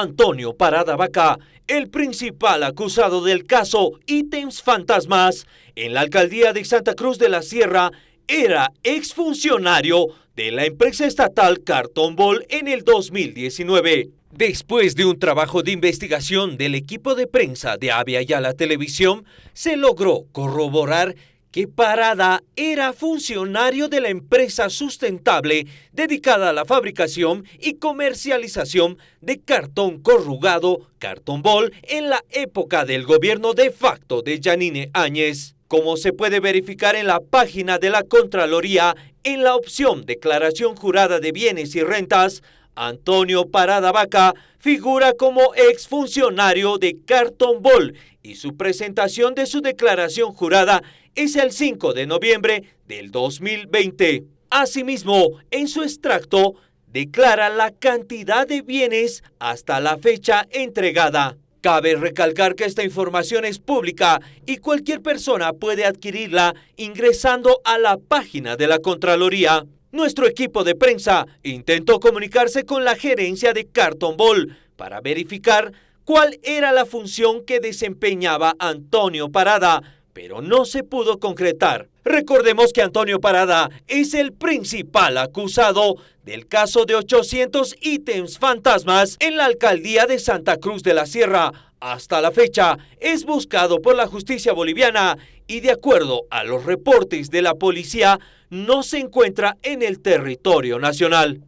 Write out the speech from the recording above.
Antonio Parada Vaca, el principal acusado del caso Ítems Fantasmas en la alcaldía de Santa Cruz de la Sierra, era exfuncionario de la empresa estatal Carton Ball en el 2019. Después de un trabajo de investigación del equipo de prensa de Avia la Televisión, se logró corroborar que Parada era funcionario de la empresa sustentable dedicada a la fabricación y comercialización de cartón corrugado, cartón bol, en la época del gobierno de facto de Janine Áñez. Como se puede verificar en la página de la Contraloría, en la opción Declaración Jurada de Bienes y Rentas, Antonio Parada Vaca figura como exfuncionario de Carton Ball y su presentación de su declaración jurada es el 5 de noviembre del 2020. Asimismo, en su extracto, declara la cantidad de bienes hasta la fecha entregada. Cabe recalcar que esta información es pública y cualquier persona puede adquirirla ingresando a la página de la Contraloría. Nuestro equipo de prensa intentó comunicarse con la gerencia de Carton Ball para verificar cuál era la función que desempeñaba Antonio Parada, pero no se pudo concretar. Recordemos que Antonio Parada es el principal acusado del caso de 800 ítems fantasmas en la alcaldía de Santa Cruz de la Sierra. Hasta la fecha es buscado por la justicia boliviana y de acuerdo a los reportes de la policía no se encuentra en el territorio nacional.